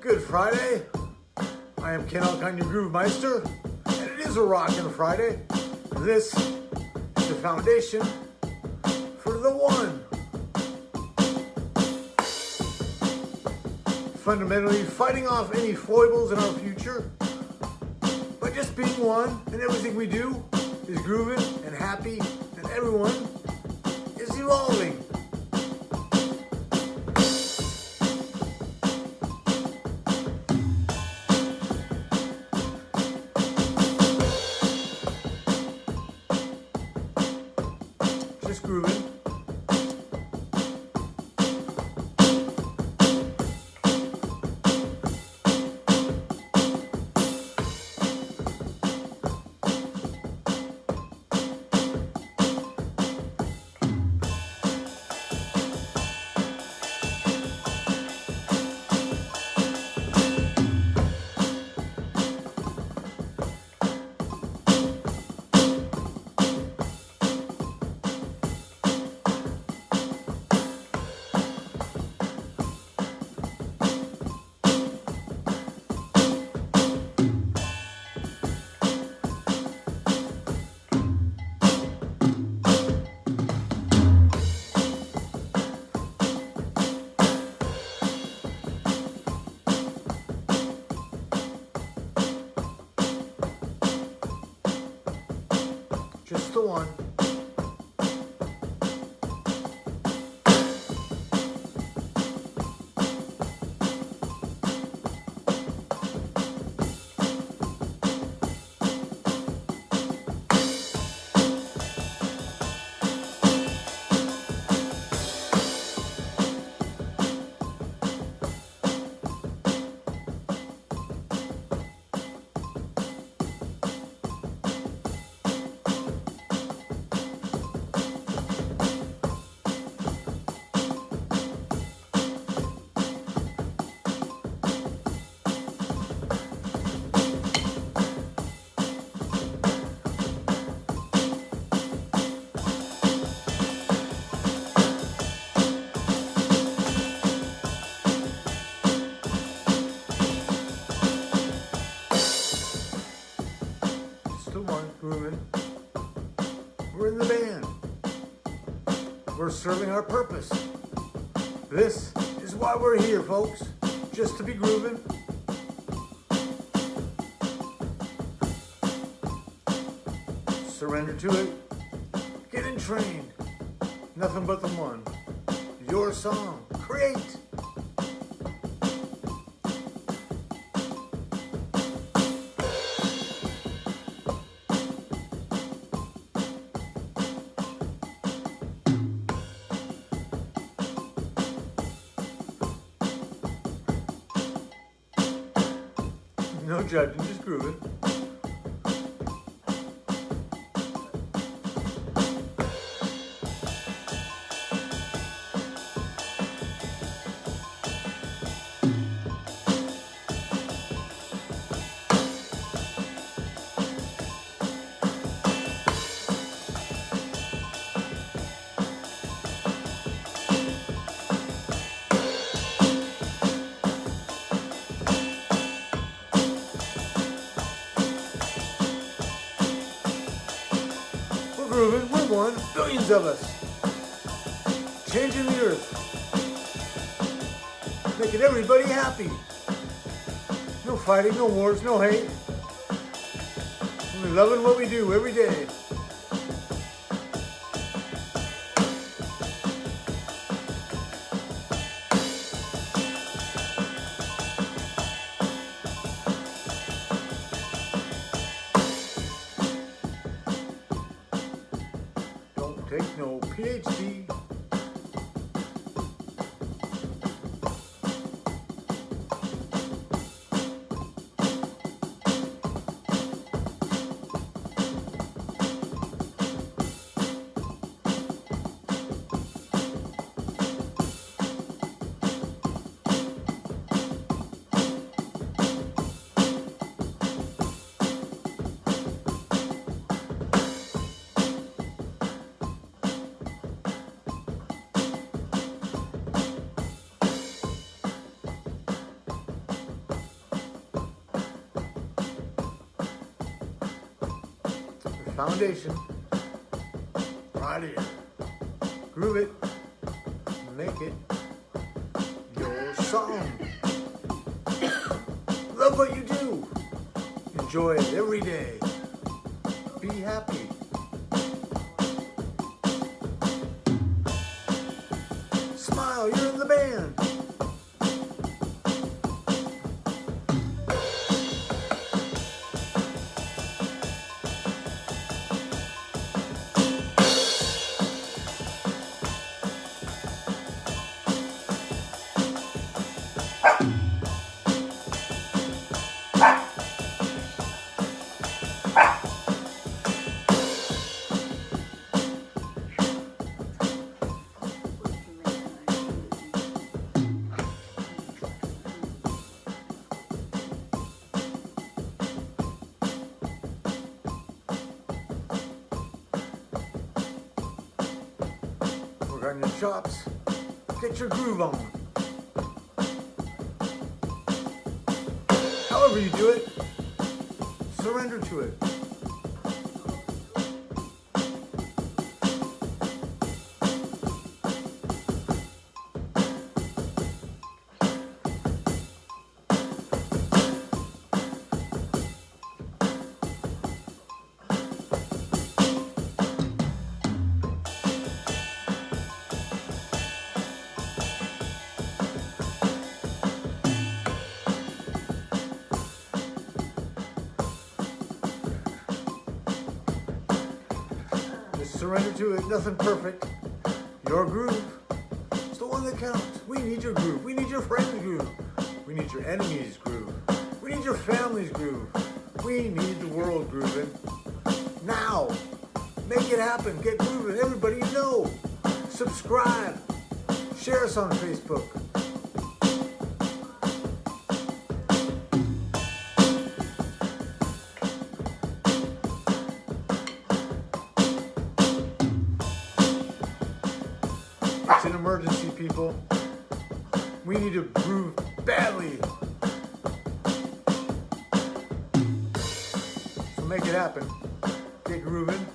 Good Friday. I am Ken Alkine, your Groove Meister, and it is a rockin' Friday. This is the foundation for the one. Fundamentally, fighting off any foibles in our future by just being one, and everything we do is grooving and happy, and everyone is evolving. We're serving our purpose. This is why we're here, folks. Just to be grooving. Surrender to it. Get in train. Nothing but the one. Your song. Create. No judging, just grooving. Grooving, we're one, billions of us. Changing the earth. Making everybody happy. No fighting, no wars, no hate. We're loving what we do every day. PhD. Foundation right here. Groove it, make it your song. Love what you do. Enjoy it every day. Be happy. Chops. Get your groove on. However you do it, surrender to it. Surrender to it. Nothing perfect. Your groove. It's the one that counts. We need your groove. We need your friend's groove. We need your enemy's groove. We need your family's groove. We need the world grooving. Now. Make it happen. Get grooving. Everybody know. Subscribe. Share us on Facebook. Emergency, people. We need to groove badly. So make it happen. Get grooving.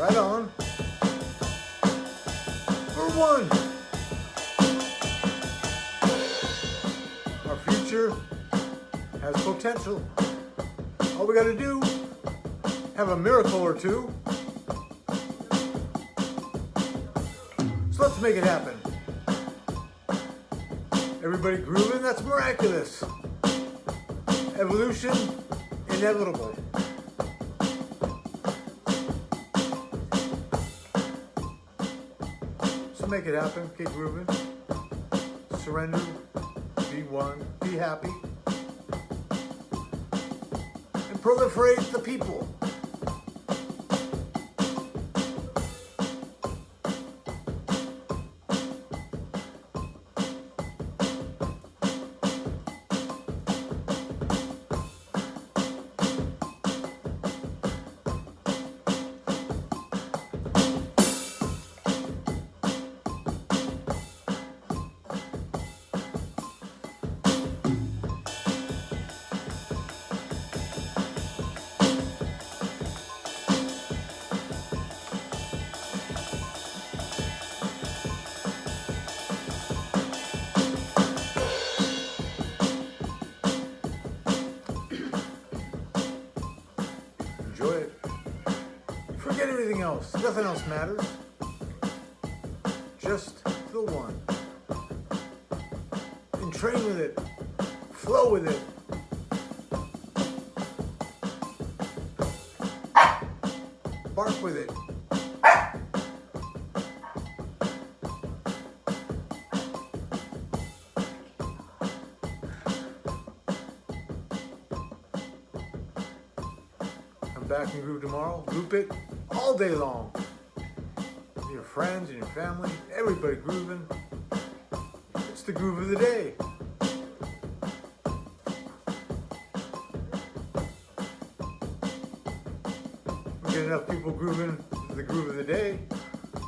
Right on. For one. Our future has potential. All we gotta do, have a miracle or two. So let's make it happen. Everybody grooving, that's miraculous. Evolution, inevitable. Make it happen, Keep grooving. Surrender, be one, be happy. And proliferate the people. Everything else. Nothing else matters. Just the one. And train with it. Flow with it. Bark with it. Back and groove tomorrow. Loop it all day long. With your friends and your family, everybody grooving. It's the groove of the day. We get enough people grooving the groove of the day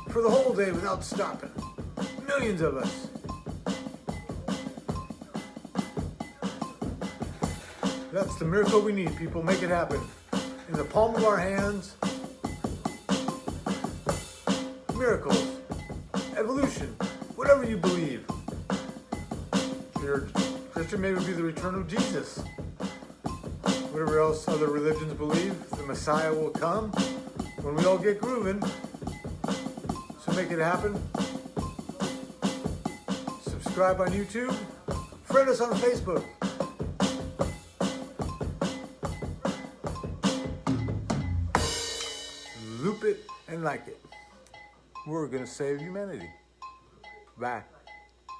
for the whole day without stopping. Millions of us. That's the miracle we need, people. Make it happen. In the palm of our hands, Miracles. Evolution. Whatever you believe. Your Christian, maybe it be the return of Jesus. Whatever else other religions believe, the Messiah will come when we all get grooving. So make it happen. Subscribe on YouTube. Friend us on Facebook. loop it and like it. We're going to save humanity. Bye.